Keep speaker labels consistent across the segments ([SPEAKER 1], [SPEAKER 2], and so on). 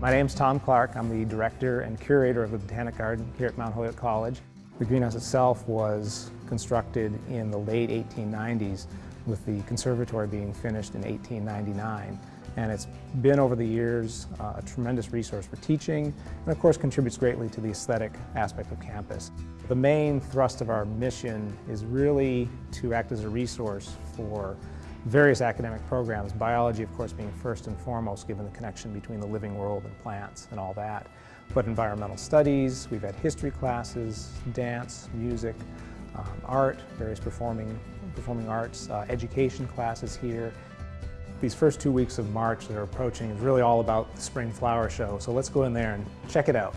[SPEAKER 1] My name's Tom Clark. I'm the director and curator of the Botanic Garden here at Mount Holyoke College. The greenhouse itself was constructed in the late 1890s with the conservatory being finished in 1899 and it's been over the years uh, a tremendous resource for teaching and of course contributes greatly to the aesthetic aspect of campus. The main thrust of our mission is really to act as a resource for various academic programs, biology of course being first and foremost given the connection between the living world and plants and all that. But environmental studies, we've had history classes, dance, music, um, art, various performing, performing arts, uh, education classes here. These first two weeks of March that are approaching is really all about the Spring Flower Show, so let's go in there and check it out.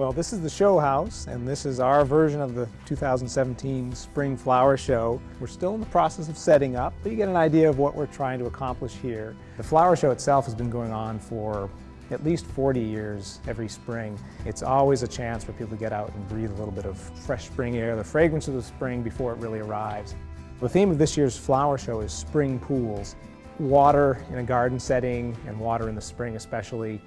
[SPEAKER 1] Well, this is the show house, and this is our version of the 2017 Spring Flower Show. We're still in the process of setting up, but you get an idea of what we're trying to accomplish here. The flower show itself has been going on for at least 40 years every spring. It's always a chance for people to get out and breathe a little bit of fresh spring air, the fragrance of the spring before it really arrives. The theme of this year's flower show is spring pools. Water in a garden setting and water in the spring especially,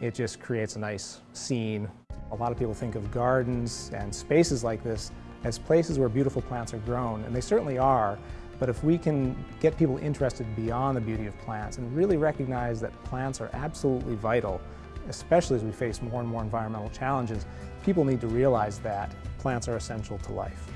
[SPEAKER 1] it just creates a nice scene a lot of people think of gardens and spaces like this as places where beautiful plants are grown, and they certainly are, but if we can get people interested beyond the beauty of plants and really recognize that plants are absolutely vital, especially as we face more and more environmental challenges, people need to realize that plants are essential to life.